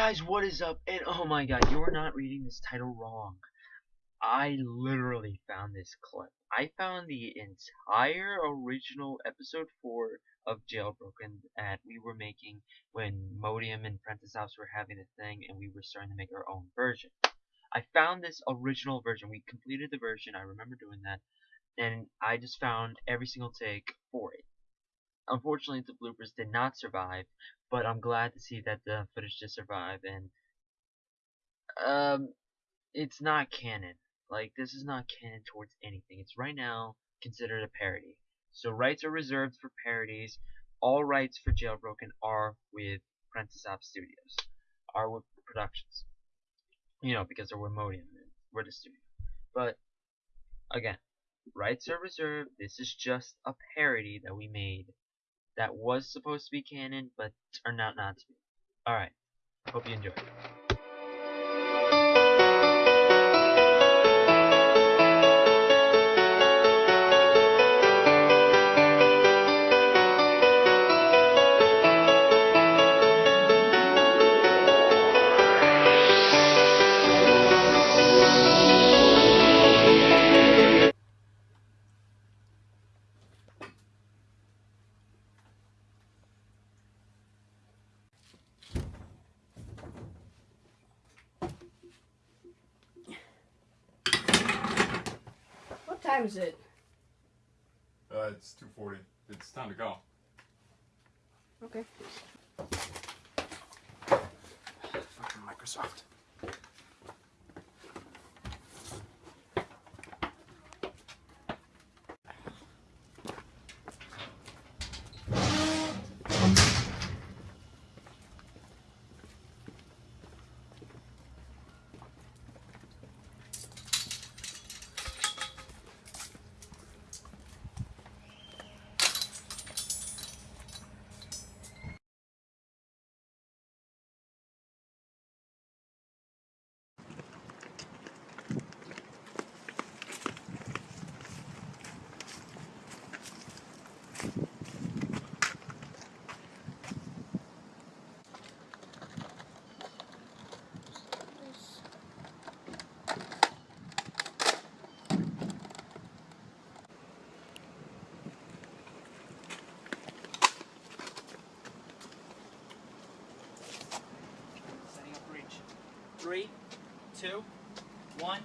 guys, what is up? And oh my god, you're not reading this title wrong. I literally found this clip. I found the entire original episode 4 of Jailbroken that we were making when Modium and Prentice House were having a thing and we were starting to make our own version. I found this original version. We completed the version. I remember doing that. And I just found every single take for it. Unfortunately, the bloopers did not survive, but I'm glad to see that the footage did survive. And um, it's not canon. Like this is not canon towards anything. It's right now considered a parody. So rights are reserved for parodies. All rights for Jailbroken are with Prentice App Studios, are with Productions. You know, because they're with Modium, we're the studio. But again, rights are reserved. This is just a parody that we made that was supposed to be canon, but turned out not to be. Alright, hope you enjoy. Time is it? Uh, it's 2:40. It's time to go. Okay. Fucking Microsoft. Three, two, one.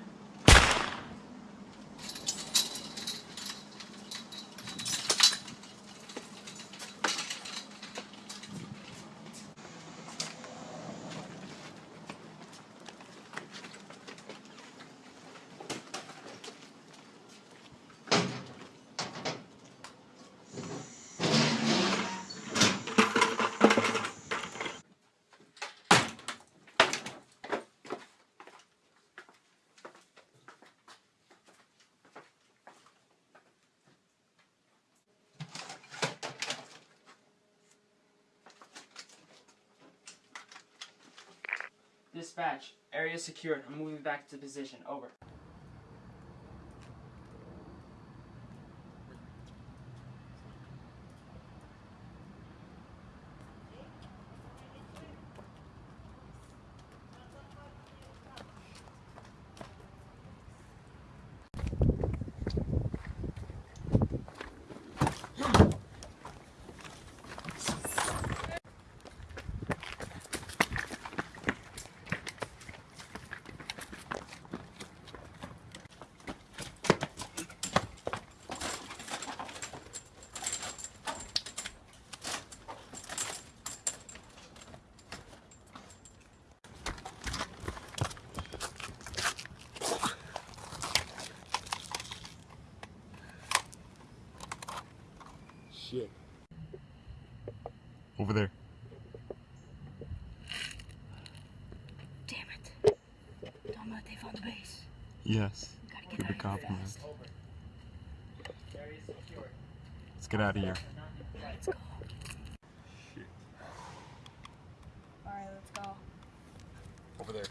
Dispatch. Area secured. I'm moving back to position. Over. Shit. Over there. Damn it. Don't know if they found the base. Yes. Gotta Keep get it out of here compromised. fast. Over. Area secured. Let's get out of here. Let's go. Shit. Alright, let's go. Over there.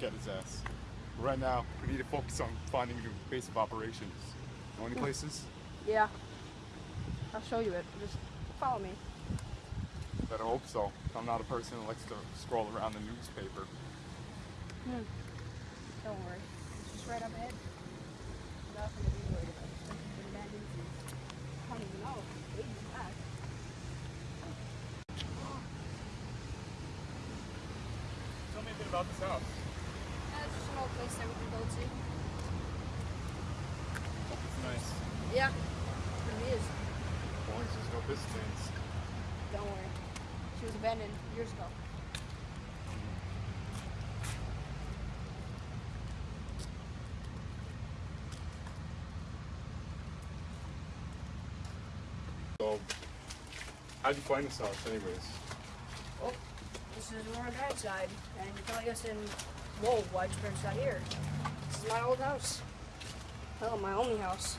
We'll get his ass. Right now, we need to focus on finding a base of operations. Know any places? Yeah. I'll show you it. Just follow me. Better hope so. I'm not a person that likes to scroll around the newspaper. Hmm. Don't worry. It's just right up ahead. Nothing to be worried about. Just think of the abandoned food. I don't even know. Maybe back. Tell me a bit about this house. Yeah, it's just an old place that we can go to. Nice. Yeah. It really is. As long as there's no Pistons. Don't worry. She was abandoned years ago. So, how'd you find this house, anyways? Oh, this is where our dad died, and you probably guessing, whoa, why'd your parents die here? This is my old house. Oh, my only house.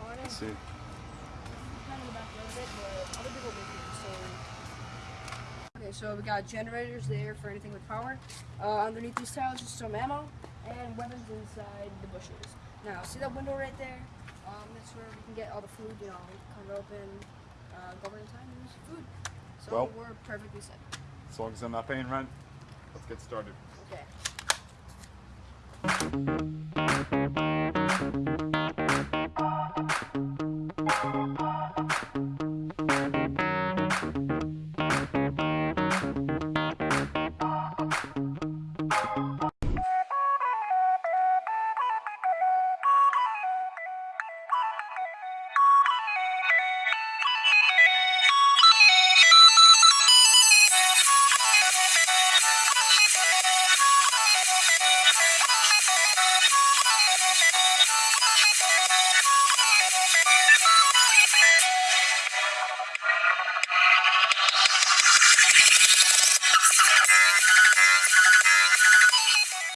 Oh, I know. Let's see. kind of back of it, but other people live here, so. Okay, so we got generators there for anything with power. Uh, underneath these tiles is some ammo and weapons inside the bushes. Now, see that window right there? Um, that's where we can get all the food, you know, come open, uh, go over in time and use food. So Well- we're perfectly set. As long as I'm not paying rent, let's get started. Okay.